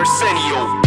Arsenio.